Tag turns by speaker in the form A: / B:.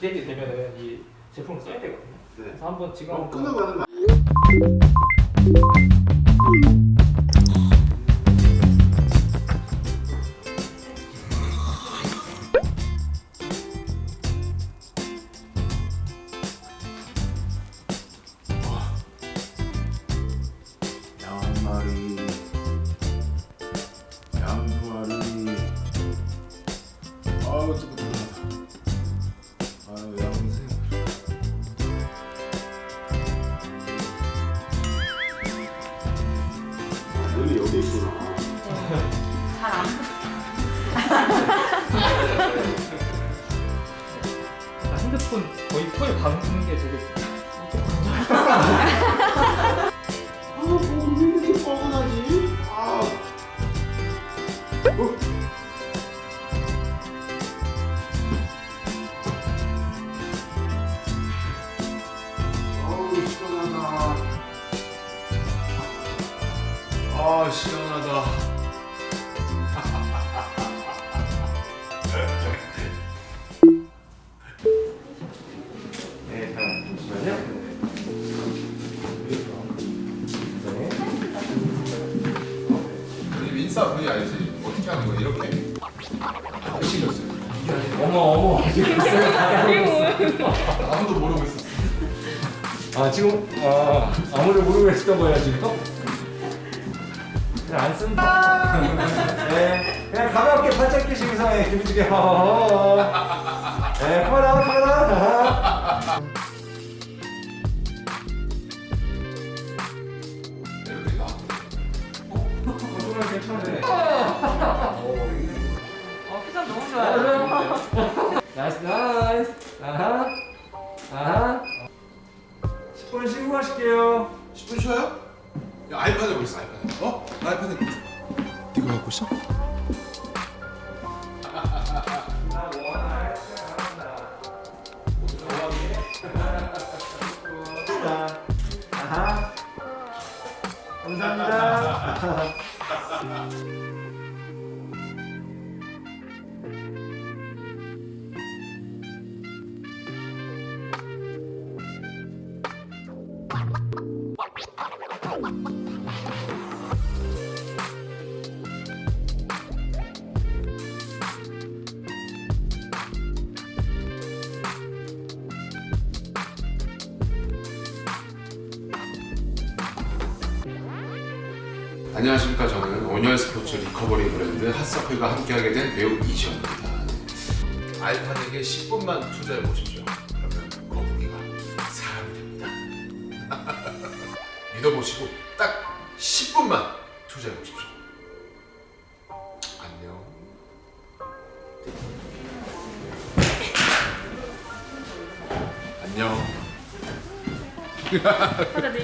A: 기대게 되면은 이 제품을 써야 되거든요.
B: 네.
A: 그래서 한번 지금
B: 그럼
A: 한번
B: 끊어 가는 거양 마리 눈이 여기 있구나
C: 잘안
A: 아, 핸드폰 거의 코에 박는 게 되게
B: 아, 뭐왜 이렇게 뻐근하지? 아. 어? 아우, 시원하다. 아, 시원하다.
D: 네, 잠시만요.
B: 우리 인싸 분이 알지? 어떻게 하는 거야? 이렇게? 안 신겼어요.
A: 어머 어머
B: 아무도 모르고 있었어.
A: 아 지금 아 아무를 모르고 했던 거예요 지금? 그냥 안 쓴다. 네, 그냥 가볍게 팔짝 끼시고 이상해 기분지게. 허허허. 네, 카메라 카메라. 괜찮네.
C: 어, 표정 너무 좋아요.
A: nice nice. 아하 아하. 10분 쉬고 가실게요.
B: 10분 쉬어요? 야, 아이패드 보고 있어, 아이패드. 어? 나 아이패드. 네가 갖고 있어?
A: 아하. 감사합니다.
B: 안녕하십니까. 저는 온열 스포츠 recovery 브랜드 핫서클과 함께하게 된 배우 이지현입니다. 아이패드에게 10분만 투자해 보십시오 믿어보시고 딱 10분만 투자해 보십시오. 안녕. 안녕.